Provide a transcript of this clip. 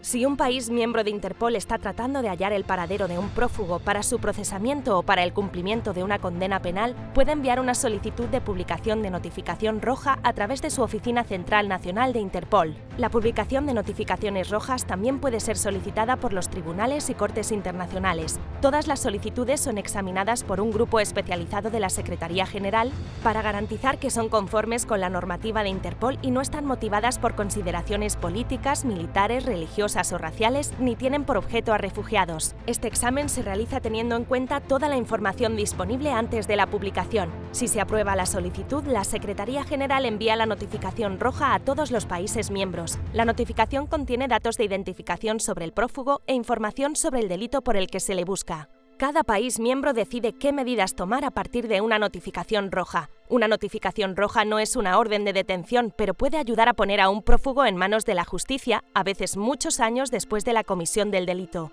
Si un país miembro de Interpol está tratando de hallar el paradero de un prófugo para su procesamiento o para el cumplimiento de una condena penal, puede enviar una solicitud de publicación de notificación roja a través de su Oficina Central Nacional de Interpol. La publicación de notificaciones rojas también puede ser solicitada por los tribunales y cortes internacionales. Todas las solicitudes son examinadas por un grupo especializado de la Secretaría General para garantizar que son conformes con la normativa de Interpol y no están motivadas por consideraciones políticas, militares, religiosas o raciales ni tienen por objeto a refugiados. Este examen se realiza teniendo en cuenta toda la información disponible antes de la publicación. Si se aprueba la solicitud, la Secretaría General envía la notificación roja a todos los países miembros. La notificación contiene datos de identificación sobre el prófugo e información sobre el delito por el que se le busca. Cada país miembro decide qué medidas tomar a partir de una notificación roja. Una notificación roja no es una orden de detención, pero puede ayudar a poner a un prófugo en manos de la justicia, a veces muchos años después de la comisión del delito.